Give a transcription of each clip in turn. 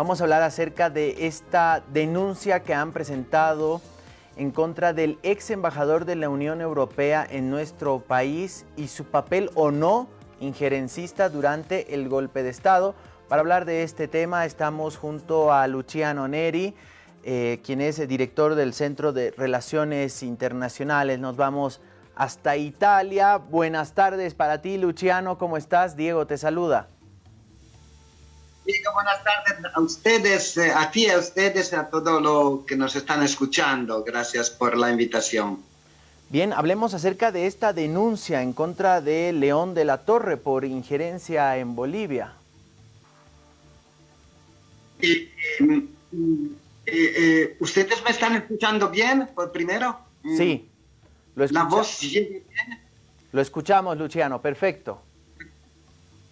Vamos a hablar acerca de esta denuncia que han presentado en contra del ex embajador de la Unión Europea en nuestro país y su papel o no injerencista durante el golpe de Estado. Para hablar de este tema estamos junto a Luciano Neri, eh, quien es director del Centro de Relaciones Internacionales. Nos vamos hasta Italia. Buenas tardes para ti, Luciano. ¿Cómo estás? Diego te saluda. Buenas tardes a ustedes, eh, a ti, a ustedes, a todos los que nos están escuchando. Gracias por la invitación. Bien, hablemos acerca de esta denuncia en contra de León de la Torre por injerencia en Bolivia. Eh, eh, ¿Ustedes me están escuchando bien, por primero? Sí. Lo ¿La voz bien? Lo escuchamos, Luciano, perfecto.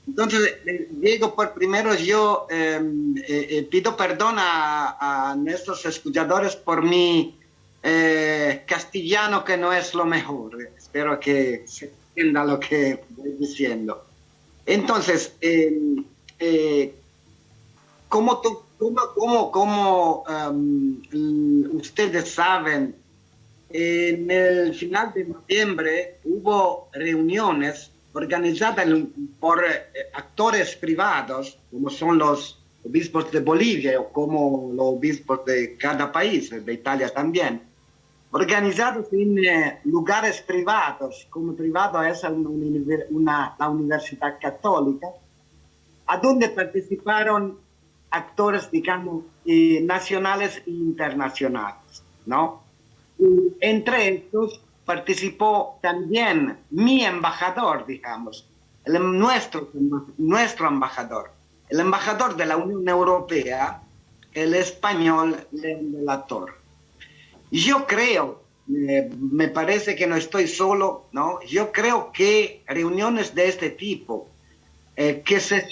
Entonces, eh, Diego, por primero yo em, eh, eh, pido perdón a, nuestros escuchadores por mi castellano que no es lo mejor. Espero que se entienda lo que voy diciendo. Entonces, em, como, como, como em, ustedes saben, en el final de noviembre hubo reuniones organizadas por eh, actores privados, como son los obispos de Bolivia o como los obispos de cada país, de Italia también, organizados en eh, lugares privados, como privado es una, la Universidad Católica, a donde participaron actores, digamos, eh, nacionales e internacionales, ¿no? entre estos participó también mi embajador, digamos, el, nuestro, nuestro embajador, el embajador de la Unión Europea, el español León de la Torre. Yo creo, me parece que no estoy solo, ¿no? Yo creo que reuniones de este tipo, eh, que se,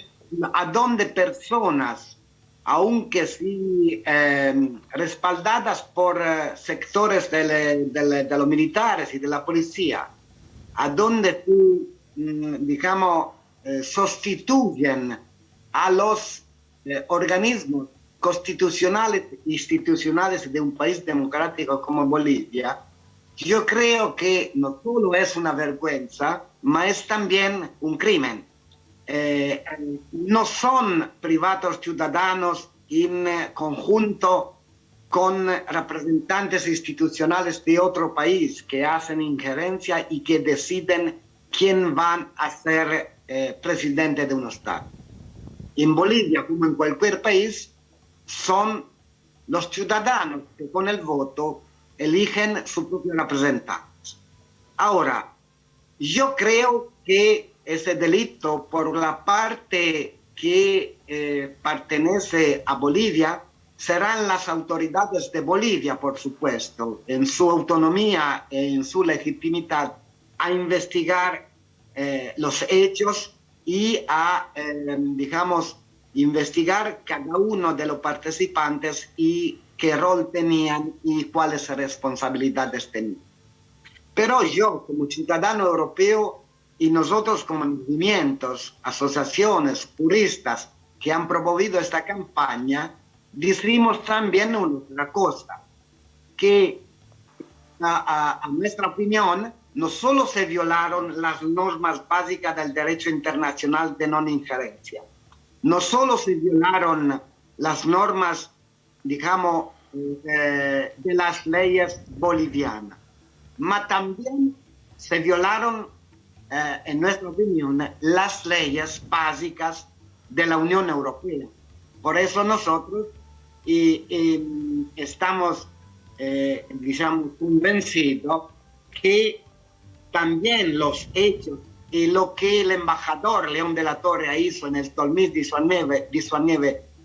a donde personas aunque sí em, respaldadas por eh, sectores de, los militares y de la policía, a donde tú, mm, digamos, eh, sustituyen a los eh, organismos constitucionales e institucionales de un país democrático como Bolivia, yo creo que no solo es una vergüenza, pero es también un crimen eh, no son privados ciudadanos en conjunto con representantes institucionales de otro país que hacen injerencia y que deciden quién van a ser eh, presidente de un Estado. En Bolivia, como en cualquier país, son los ciudadanos que con el voto eligen su propio representante. Ahora, yo creo que ese delito por la parte que eh, pertenece a Bolivia serán las autoridades de Bolivia, por supuesto, en su autonomía, en su legitimidad, a investigar eh, los hechos y a, eh, digamos, investigar cada uno de los participantes y qué rol tenían y cuáles responsabilidades tenían. Pero yo, como ciudadano europeo, y nosotros como movimientos, asociaciones, juristas que han promovido esta campaña, decimos también una cosa, que a, a, nuestra opinión no solo se violaron las normas básicas del derecho internacional de no injerencia, no solo se violaron las normas, digamos, eh, de las leyes bolivianas, pero también se violaron eh, en nuestra opinión, las leyes básicas de la Unión Europea. Por eso nosotros y, estamos, eh, digamos, convencidos que también los hechos y lo que el embajador León de la Torre hizo en el 2019,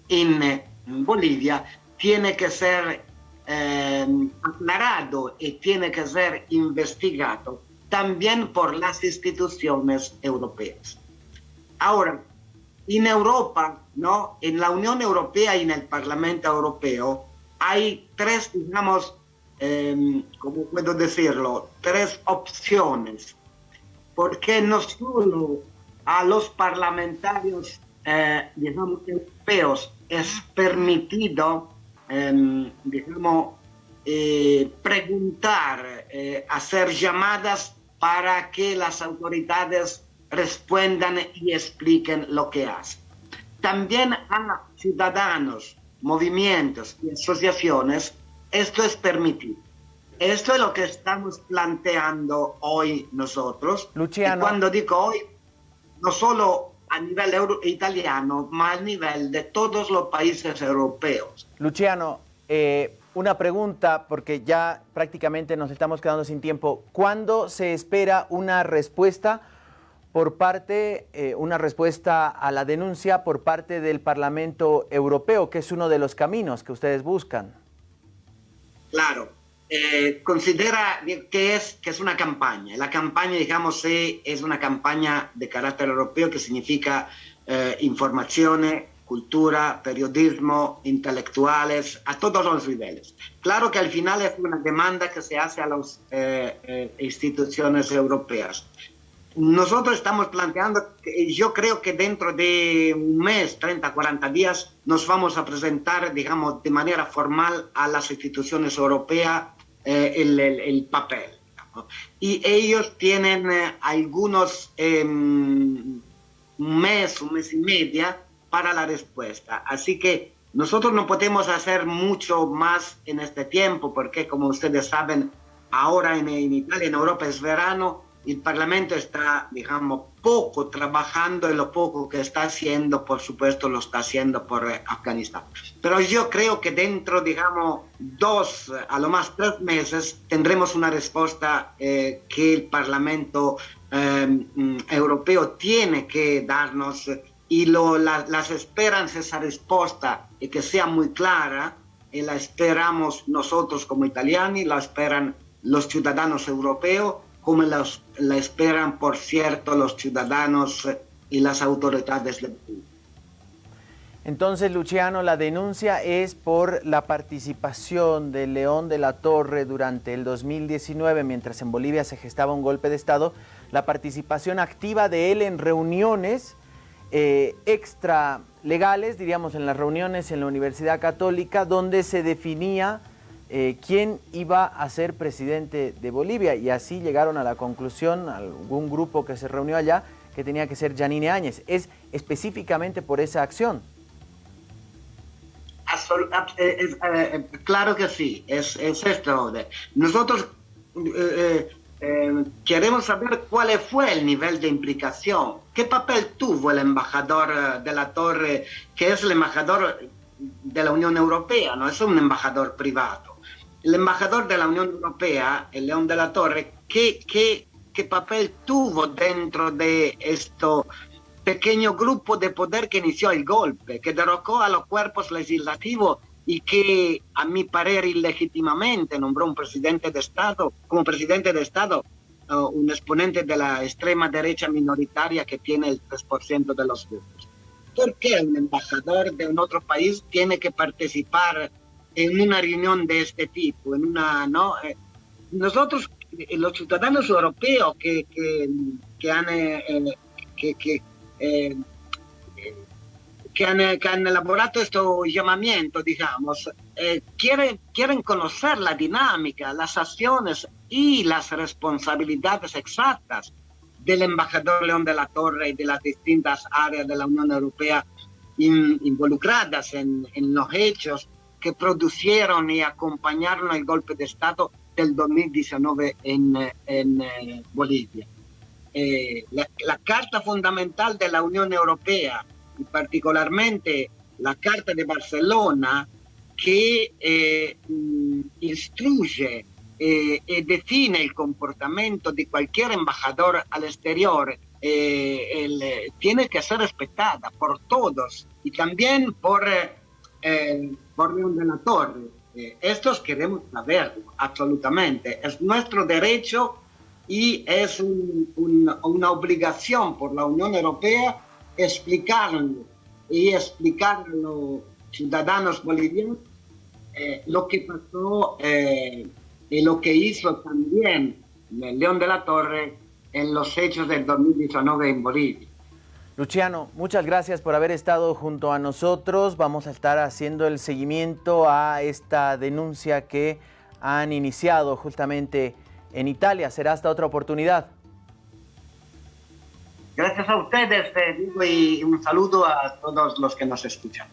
en, en Bolivia tiene que ser eh, aclarado y tiene que ser investigado también por las instituciones europeas. Ahora, en Europa, ¿no? en la Unión Europea y en el Parlamento Europeo, hay tres, digamos, eh, ¿cómo puedo decirlo? Tres opciones. Porque no solo a los parlamentarios eh, digamos, europeos es permitido, em, digamos, eh, preguntar, eh, hacer llamadas para que las autoridades respondan y expliquen lo que hacen. También a ciudadanos, movimientos y asociaciones, esto es permitido. Esto es lo que estamos planteando hoy nosotros. Luciano. Y cuando digo hoy, no solo a nivel italiano, más a nivel de todos los países europeos. Luciano, eh, una pregunta, porque ya prácticamente nos estamos quedando sin tiempo. ¿Cuándo se espera una respuesta por parte, eh, una respuesta a la denuncia por parte del Parlamento Europeo, que es uno de los caminos que ustedes buscan? Claro, eh, considera que es, que es una campaña. La campaña, digamos, es una campaña de carácter europeo que significa eh, información, cultura, periodismo, intelectuales, a todos los niveles. Claro que al final es una demanda que se hace a las eh, instituciones europeas. Nosotros estamos planteando, yo creo que dentro de un mes, 30, 40 días, nos vamos a presentar, digamos, de manera formal a las instituciones europeas eh, el, el, papel. Y ellos tienen eh, algunos, eh, un mes, un mes y media para la respuesta. Así que nosotros no podemos hacer mucho más en este tiempo, porque como ustedes saben, ahora en, Italia, en Europa es verano, el Parlamento está, digamos, poco trabajando y lo poco que está haciendo, por supuesto, lo está haciendo por eh, Afganistán. Pero yo creo que dentro, digamos, dos, a lo más tres meses, tendremos una respuesta eh, que el Parlamento eh, Europeo tiene que darnos y lo, las esperan esa respuesta y que sea muy clara, y la esperamos nosotros como italianos, la esperan los ciudadanos europeos como las, la esperan, por cierto, los ciudadanos y las autoridades del país. Entonces, Luciano, la denuncia es por la participación de León de la Torre durante el 2019, mientras en Bolivia se gestaba un golpe de Estado, la participación activa de él en reuniones eh, extra legales, diríamos en las reuniones en la Universidad Católica, donde se definía eh, quién iba a ser presidente de Bolivia y así llegaron a la conclusión, algún grupo que se reunió allá, que tenía que ser Janine Áñez. ¿Es específicamente por esa acción? Eh, eh, claro que sí, es, esto. Nosotros queremos saber cuál fue el nivel de implicación, qué papel tuvo el embajador de la Torre, que es el embajador de la Unión Europea, no es un embajador privado. El embajador de la Unión Europea, el León de la Torre, ¿qué, qué, qué papel tuvo dentro de este pequeño grupo de poder que inició el golpe, que derrocó a los cuerpos legislativos y que, a mi parecer, ilegítimamente nombró un presidente de Estado, como presidente de Estado, un exponente de la extrema derecha minoritaria que tiene el 3% de los votos? ¿Por qué un embajador de un otro país tiene que participar en una reunión de este tipo, en una, ¿no? Eh, nosotros, eh, los ciudadanos europeos que, que, han, eh, que, que, que han elaborado este llamamiento, digamos, quieren, quieren conocer la dinámica, las acciones y las responsabilidades exactas del embajador León de la Torre y de las distintas áreas de la Unión Europea involucradas en, en los hechos que produjeron y acompañaron el golpe de Estado del 2019 en, en eh, Bolivia. Eh, la, Carta Fundamental de la Unión Europea, y particularmente la Carta de Barcelona, que eh, instruye y define el comportamiento de cualquier embajador al exterior, tiene que ser respetada por todos y también por eh, por León de la Torre. Eh, estos queremos saberlo, absolutamente. Es nuestro derecho y es una obligación por la Unión Europea explicarlo y explicar a los ciudadanos bolivianos eh, lo que pasó eh, y lo que hizo también León de la Torre en los hechos del 2019 en Bolivia. Luciano, muchas gracias por haber estado junto a nosotros. Vamos a estar haciendo el seguimiento a esta denuncia que han iniciado justamente en Italia. Será hasta otra oportunidad. Gracias a ustedes, y un saludo a todos los que nos escuchan.